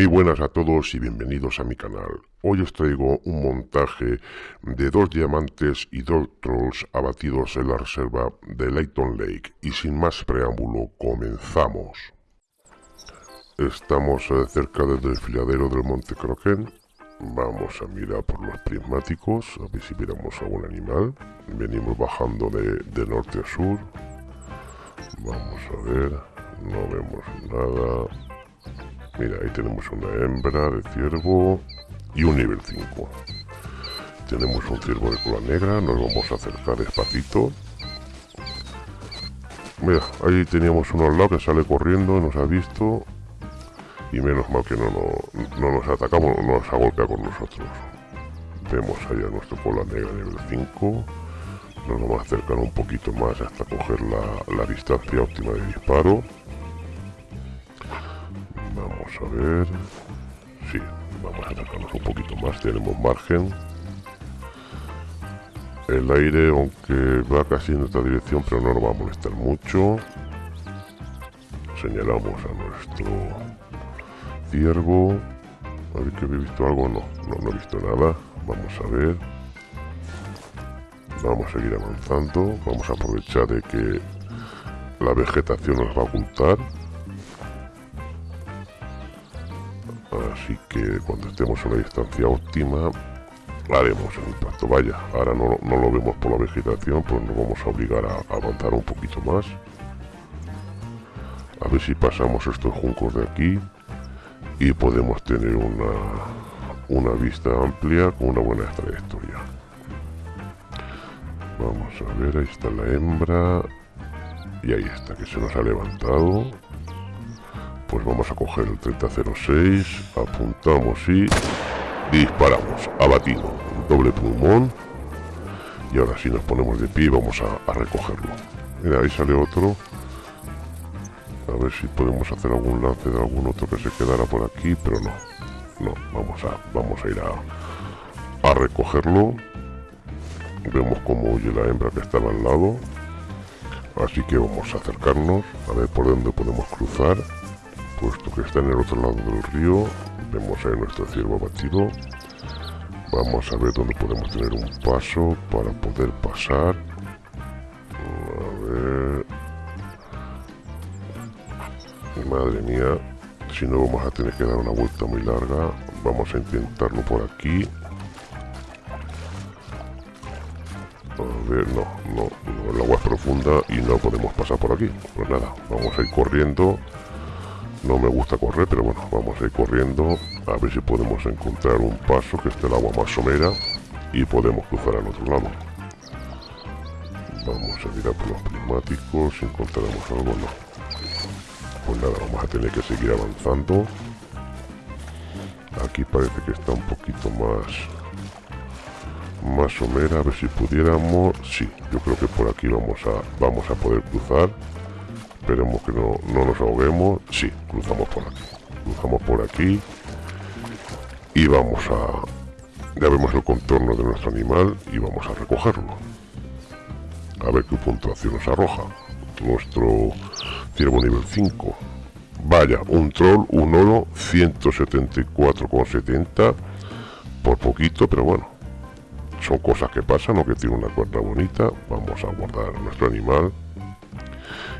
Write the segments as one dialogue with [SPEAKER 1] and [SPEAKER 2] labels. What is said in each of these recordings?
[SPEAKER 1] Muy buenas a todos y bienvenidos a mi canal. Hoy os traigo un montaje de dos diamantes y dos trolls abatidos en la reserva de Layton Lake. Y sin más preámbulo, comenzamos. Estamos eh, cerca del desfiladero del Monte Croquen. Vamos a mirar por los prismáticos, a ver si viéramos algún animal. Venimos bajando de norte a sur. Vamos a ver, no vemos nada. Mira, ahí tenemos una hembra de ciervo y un nivel 5. Tenemos un ciervo de cola negra, nos vamos a acercar despacito. Mira, ahí teníamos uno al lado que sale corriendo, nos ha visto. Y menos mal que no, no, nos atacamos, no nos ha golpeado con nosotros. Vemos allá nuestro cola negra nivel 5. Nos vamos a acercar un poquito más hasta coger la distancia óptima de disparo. Vamos a ver... Sí, vamos a acercarnos un poquito más, tenemos margen. El aire, aunque va casi en nuestra dirección, pero no nos va a molestar mucho. Señalamos a nuestro ciervo. A ver que he visto algo. No, no, no he visto nada. Vamos a ver. Vamos a seguir avanzando. Vamos a aprovechar de que la vegetación nos va a ocultar. Así que cuando estemos en la distancia óptima haremos el impacto. Vaya ahora no, lo vemos por la vegetación pues nos vamos a obligar a, avanzar un poquito más. A ver si pasamos estos juncos de aquí y podemos tener una una vista amplia con una buena trayectoria. Vamos a ver ahí está la hembra y ahí está que se nos ha levantado pues vamos a coger el 3006, apuntamos y disparamos, abatido, doble pulmón. Y ahora si nos ponemos de pie vamos a, recogerlo. Mira, ahí sale otro. A ver si podemos hacer algún lance de algún otro que se quedara por aquí, pero no. No, vamos a, vamos a ir a, a recogerlo. Vemos cómo huye la hembra que estaba al lado. Así que vamos a acercarnos, a ver por dónde podemos cruzar puesto que está en el otro lado del río vemos ahí nuestro ciervo abatido vamos a ver dónde podemos tener un paso para poder pasar. A ver. Madre mía si no vamos a tener que dar una vuelta muy larga vamos a intentarlo por aquí. A ver, no, no, el agua es profunda y no podemos pasar por aquí. Pues nada, vamos a ir corriendo no me gusta correr, pero bueno, vamos a ir corriendo a ver si podemos encontrar un paso que esté el agua más somera y podemos cruzar al otro lado. Vamos a mirar por los prismáticos, si encontraremos algo, no. Pues nada, vamos a tener que seguir avanzando. Aquí parece que está un poquito más más somera, a ver si pudiéramos, sí, yo creo que por aquí vamos a, vamos a poder cruzar esperemos que no, nos ahoguemos. Sí, cruzamos por aquí. Cruzamos por aquí y vamos a ya vemos el contorno de nuestro animal y vamos a recogerlo. A ver qué puntuación nos arroja. Nuestro ciervo nivel 5 vaya, un troll, un oro 174,70 por poquito, pero bueno son cosas que pasan o que tiene una cuerda bonita. Vamos a guardar nuestro animal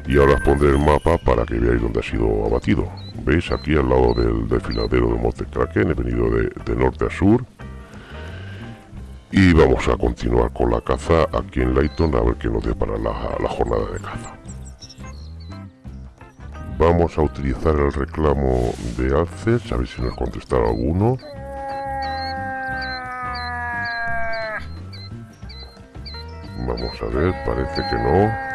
[SPEAKER 1] y ahora os pondré el mapa para que veáis dónde ha sido abatido. Veis aquí al lado del desfiladero de Monte Kraken he venido de, norte a sur. Y vamos a continuar con la caza aquí en Layton a ver qué nos depara la, la jornada de caza. Vamos a utilizar el reclamo de Alces a ver si nos contesta alguno. Vamos a ver, parece que no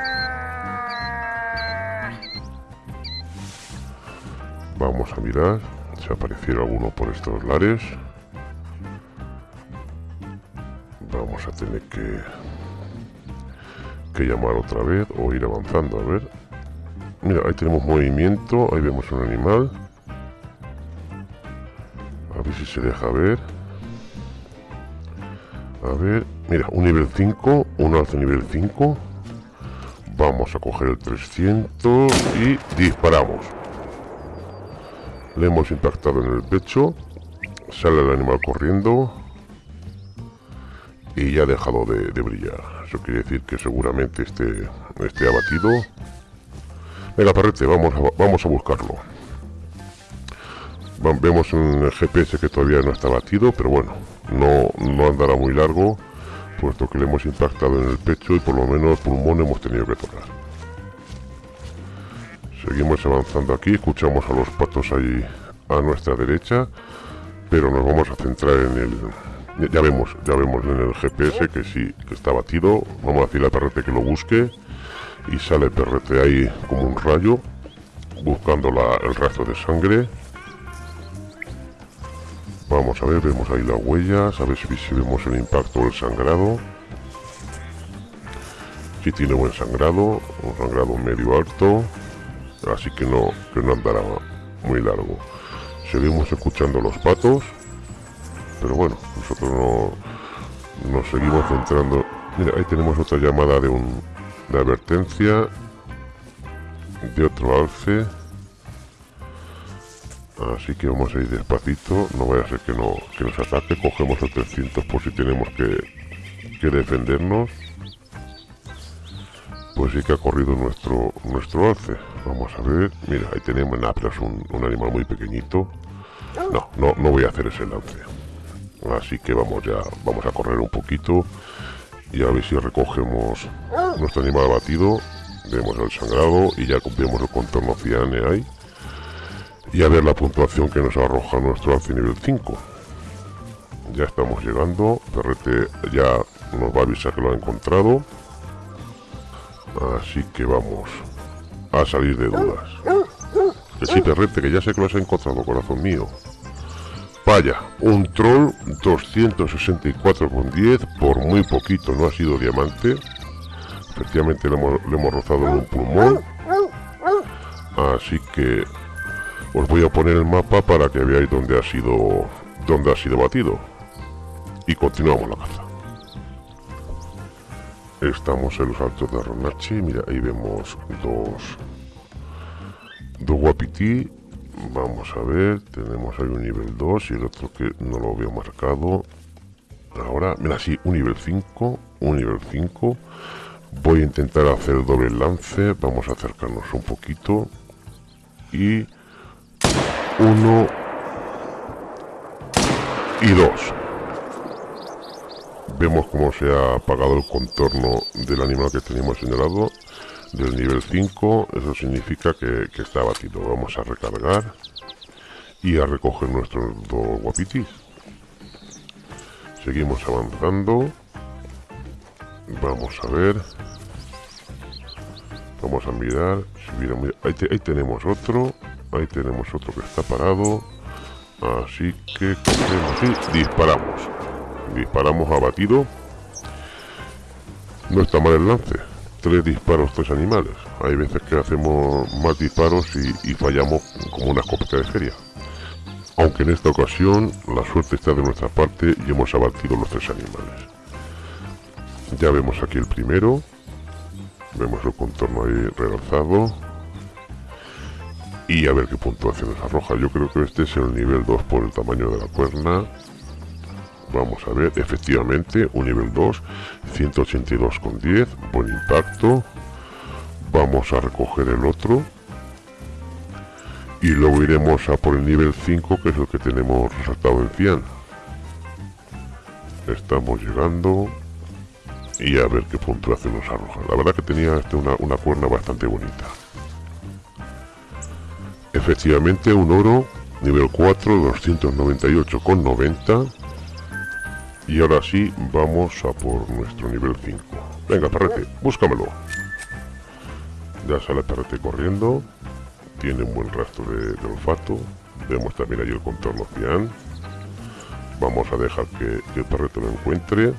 [SPEAKER 1] Vamos a mirar si apareciera alguno por estos lares. Vamos a tener que, que llamar otra vez o ir avanzando. A ver. Mira, ahí tenemos movimiento. Ahí vemos un animal. A ver si se deja ver. A ver. Mira, un nivel 5. Un alce nivel 5. Vamos a coger el 300 y disparamos. Le hemos impactado en el pecho. Sale el animal corriendo. Y ya ha dejado de, brillar. Eso quiere decir que seguramente esté, esté abatido. Venga, perrete, vamos a, vamos a buscarlo. Vemos un GPS que todavía no está batido, pero bueno, no, no andará muy largo, puesto que le hemos impactado en el pecho y por lo menos el pulmón hemos tenido que tocar. Seguimos avanzando aquí, escuchamos a los patos ahí a nuestra derecha, pero nos vamos a centrar en el... Ya vemos, ya vemos en el GPS que sí, que está batido. Vamos a decirle al perrete que lo busque y sale perrete ahí como un rayo, buscando el rastro de sangre. Vamos a ver, vemos ahí las huellas, a ver si, vemos el impacto o el sangrado. Si tiene buen sangrado, un sangrado medio alto así que no, que no andará muy largo. Seguimos escuchando los patos, pero bueno, nosotros no nos seguimos centrando. Mira, ahí tenemos otra llamada de un de advertencia de otro alce. Así que vamos a ir despacito, no vaya a ser que, no, que nos ataque, cogemos el 300 por si tenemos que, que defendernos. Pues sí que ha corrido nuestro, nuestro alce. Vamos a ver. Mira, ahí tenemos nada, pero es un, animal muy pequeñito. No, no, no voy a hacer ese lance. Así que vamos ya, vamos a correr un poquito y a ver si recogemos nuestro animal abatido. Vemos el sangrado y ya cumplimos el contorno ciane ahí. Y a ver la puntuación que nos arroja nuestro alce nivel 5. Ya estamos llegando. Perrete ya nos va a avisar que lo ha encontrado. Así que vamos a salir de dudas. Que sí, perrete, que ya sé que lo has encontrado, corazón mío. Vaya, un troll 264,10 por muy poquito, no ha sido diamante. Efectivamente le hemos, rozado en un pulmón. Así que os voy a poner el mapa para que veáis dónde ha sido dónde ha sido batido. Y continuamos la caza. Estamos en los altos de Ronachi. Mira, ahí vemos dos... Dos guapití. Vamos a ver. Tenemos ahí un nivel 2 y el otro que no lo veo marcado. Ahora, mira, sí, un nivel 5. Un nivel 5. Voy a intentar hacer doble lance. Vamos a acercarnos un poquito. Y... Uno... Y dos vemos cómo se ha apagado el contorno del animal que teníamos señalado del nivel 5 eso significa que, está batido vamos a recargar y a recoger nuestros dos guapitis. Seguimos avanzando. Vamos a ver. Vamos a mirar. Ahí, ahí tenemos otro. Ahí tenemos otro que está parado. Así que y disparamos disparamos abatido. No está mal el lance. Tres disparos tres animales. Hay veces que hacemos más disparos y, fallamos como una escopeta de feria. Aunque en esta ocasión la suerte está de nuestra parte y hemos abatido los tres animales. Ya vemos aquí el primero. Vemos el contorno ahí realzado y a ver qué puntuación nos arroja. Yo creo que este es el nivel 2 por el tamaño de la cuerna Vamos a ver, efectivamente, un nivel 2, 182,10, buen impacto. Vamos a recoger el otro. Y luego iremos a por el nivel 5, que es el que tenemos resaltado en 100. Estamos llegando. Y a ver qué puntuación nos arroja. La verdad que tenía este una, una cuerna bastante bonita. Efectivamente, un oro, nivel 4, 298,90 y ahora sí, vamos a por nuestro nivel 5. Venga, perrete, búscamelo. Ya sale el perrete corriendo. Tiene un buen rastro de, olfato. Vemos también ahí el contorno cian. Vamos a dejar que, el perrete lo encuentre.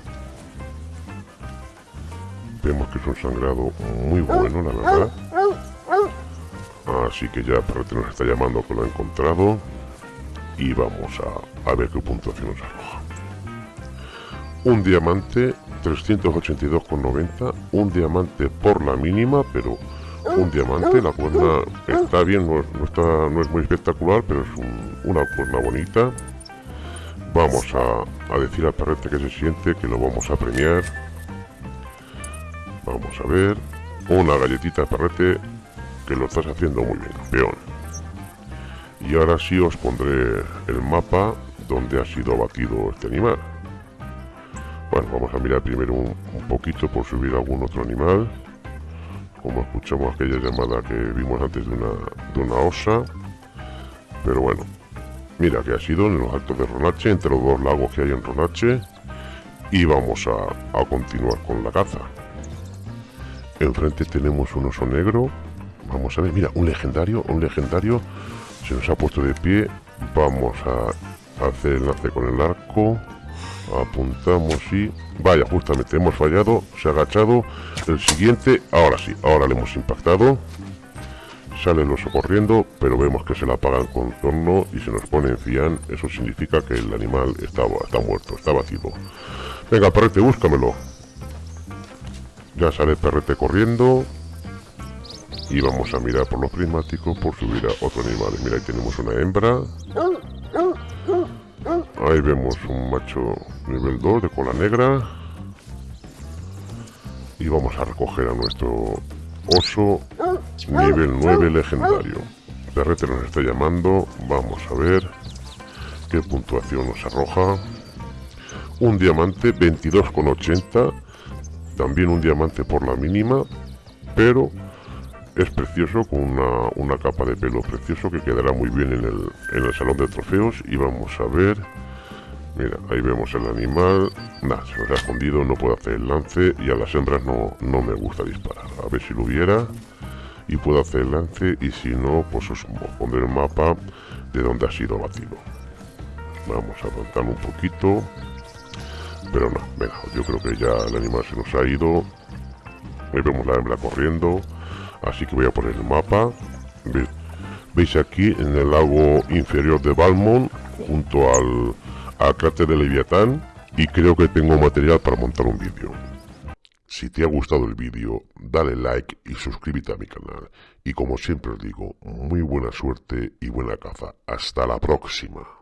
[SPEAKER 1] Vemos que es un sangrado muy bueno, la verdad. Así que ya el perrete nos está llamando que lo ha encontrado. Y vamos a, a ver qué puntuación nos arroja un diamante 382,90 un diamante por la mínima pero un diamante, la cuerna está bien, no, está, no es muy espectacular, pero es una cuerna bonita. Vamos a, decir al perrete que se siente, que lo vamos a premiar. Vamos a ver, una galletita perrete, que lo estás haciendo muy bien, campeón. Y ahora sí os pondré el mapa donde ha sido abatido este animal. Bueno, vamos a mirar primero un, poquito por subir algún otro animal. Como escuchamos aquella llamada que vimos antes de una, de una osa. Pero bueno, mira que ha sido en los altos de Ronache, entre los dos lagos que hay en Ronache. Y vamos a, a continuar con la caza. Enfrente tenemos un oso negro. Vamos a ver, mira, un legendario, un legendario. Se nos ha puesto de pie. Vamos a hacer el enlace con el arco apuntamos y vaya justamente hemos fallado se ha agachado. El siguiente ahora sí ahora le hemos impactado. Sale el oso corriendo pero vemos que se la apaga el contorno y se nos pone en cian eso significa que el animal está, está muerto está vacío. Venga perrete búscamelo. Ya sale perrete corriendo. Y vamos a mirar por los prismáticos por subir a otro animal. Mira ahí tenemos una hembra Ahí vemos un macho nivel 2 de cola negra. Y vamos a recoger a nuestro oso nivel 9 legendario. Perrete nos está llamando. Vamos a ver qué puntuación nos arroja. Un diamante 22,80. También un diamante por la mínima. Pero es precioso con una, capa de pelo precioso que quedará muy bien en el, en el salón de trofeos. Y vamos a ver Mira, ahí vemos el animal. Nada, se nos ha escondido, no puedo hacer el lance y a las hembras no, no me gusta disparar. A ver si lo hubiera y puedo hacer el lance y si no, pues os pondré el mapa de donde ha sido batido. Vamos a avanzar un poquito. Pero no, venga, yo creo que ya el animal se nos ha ido. Ahí vemos la hembra corriendo. Así que voy a poner el mapa. ¿Veis aquí en el lago inferior de Balmont, junto al a cráter de Leviatán y creo que tengo material para montar un vídeo. Si te ha gustado el vídeo, dale like y suscríbete a mi canal. Y como siempre os digo, muy buena suerte y buena caza. Hasta la próxima.